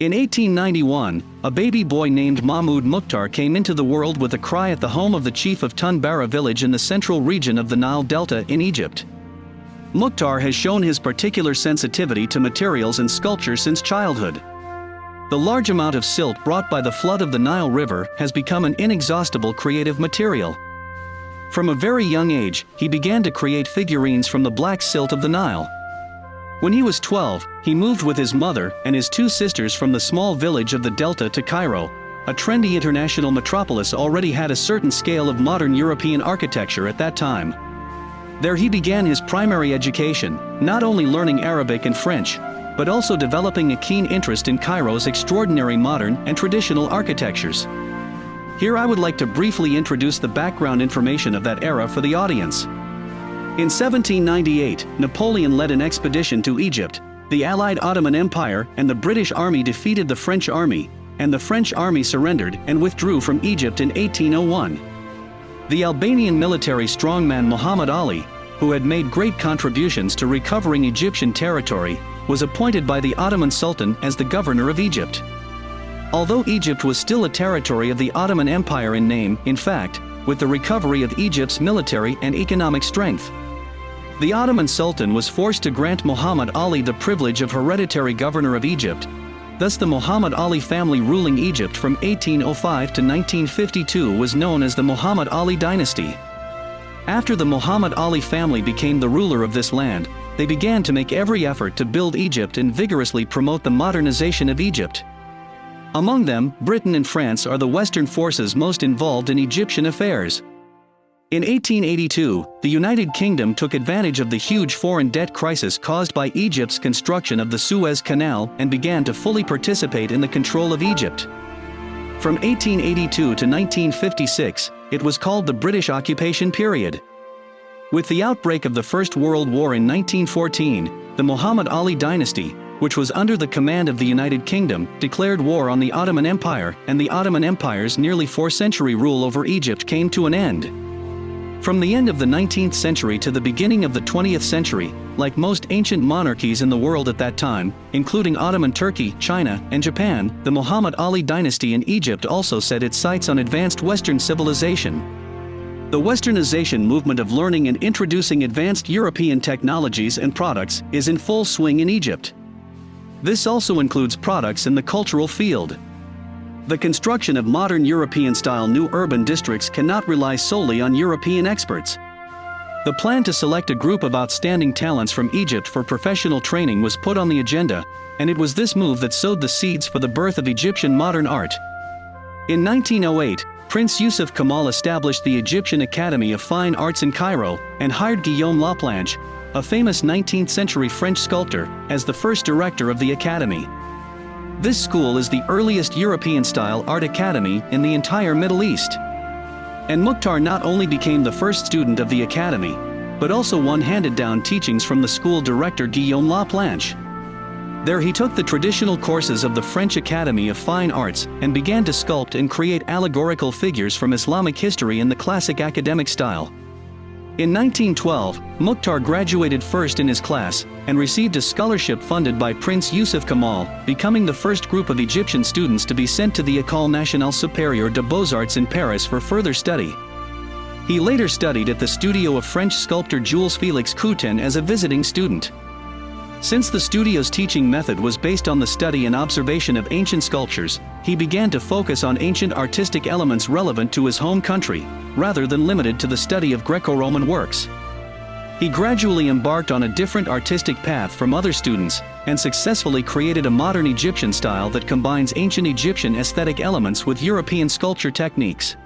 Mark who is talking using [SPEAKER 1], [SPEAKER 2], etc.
[SPEAKER 1] In 1891, a baby boy named Mahmud Mukhtar came into the world with a cry at the home of the chief of Tunbara village in the central region of the Nile Delta in Egypt. Mukhtar has shown his particular sensitivity to materials and sculpture since childhood. The large amount of silt brought by the flood of the Nile River has become an inexhaustible creative material. From a very young age, he began to create figurines from the black silt of the Nile. When he was 12, he moved with his mother and his two sisters from the small village of the Delta to Cairo. A trendy international metropolis already had a certain scale of modern European architecture at that time. There he began his primary education, not only learning Arabic and French, but also developing a keen interest in Cairo's extraordinary modern and traditional architectures. Here I would like to briefly introduce the background information of that era for the audience. In 1798, Napoleon led an expedition to Egypt. The Allied Ottoman Empire and the British Army defeated the French army, and the French army surrendered and withdrew from Egypt in 1801. The Albanian military strongman Muhammad Ali, who had made great contributions to recovering Egyptian territory, was appointed by the Ottoman Sultan as the governor of Egypt. Although Egypt was still a territory of the Ottoman Empire in name, in fact, with the recovery of Egypt's military and economic strength, the Ottoman Sultan was forced to grant Muhammad Ali the privilege of hereditary governor of Egypt. Thus the Muhammad Ali family ruling Egypt from 1805 to 1952 was known as the Muhammad Ali dynasty. After the Muhammad Ali family became the ruler of this land, they began to make every effort to build Egypt and vigorously promote the modernization of Egypt. Among them, Britain and France are the Western forces most involved in Egyptian affairs. In 1882, the United Kingdom took advantage of the huge foreign debt crisis caused by Egypt's construction of the Suez Canal and began to fully participate in the control of Egypt. From 1882 to 1956, it was called the British occupation period. With the outbreak of the First World War in 1914, the Muhammad Ali dynasty, which was under the command of the United Kingdom, declared war on the Ottoman Empire and the Ottoman Empire's nearly four-century rule over Egypt came to an end. From the end of the 19th century to the beginning of the 20th century, like most ancient monarchies in the world at that time, including Ottoman Turkey, China, and Japan, the Muhammad Ali dynasty in Egypt also set its sights on advanced Western civilization. The Westernization movement of learning and introducing advanced European technologies and products is in full swing in Egypt. This also includes products in the cultural field. The construction of modern European-style new urban districts cannot rely solely on European experts. The plan to select a group of outstanding talents from Egypt for professional training was put on the agenda, and it was this move that sowed the seeds for the birth of Egyptian modern art. In 1908, Prince Yusuf Kemal established the Egyptian Academy of Fine Arts in Cairo and hired Guillaume Laplanche, a famous 19th-century French sculptor, as the first director of the academy. This school is the earliest European-style art academy in the entire Middle East. And Mukhtar not only became the first student of the academy, but also one handed down teachings from the school director Guillaume Laplanche. There he took the traditional courses of the French Academy of Fine Arts and began to sculpt and create allegorical figures from Islamic history in the classic academic style. In 1912, Mukhtar graduated first in his class and received a scholarship funded by Prince Yusuf Kamal, becoming the first group of Egyptian students to be sent to the École Nationale Supérieure des Beaux-Arts in Paris for further study. He later studied at the studio of French sculptor Jules Félix Coutan as a visiting student. Since the studio's teaching method was based on the study and observation of ancient sculptures, he began to focus on ancient artistic elements relevant to his home country, rather than limited to the study of Greco-Roman works. He gradually embarked on a different artistic path from other students, and successfully created a modern Egyptian style that combines ancient Egyptian aesthetic elements with European sculpture techniques.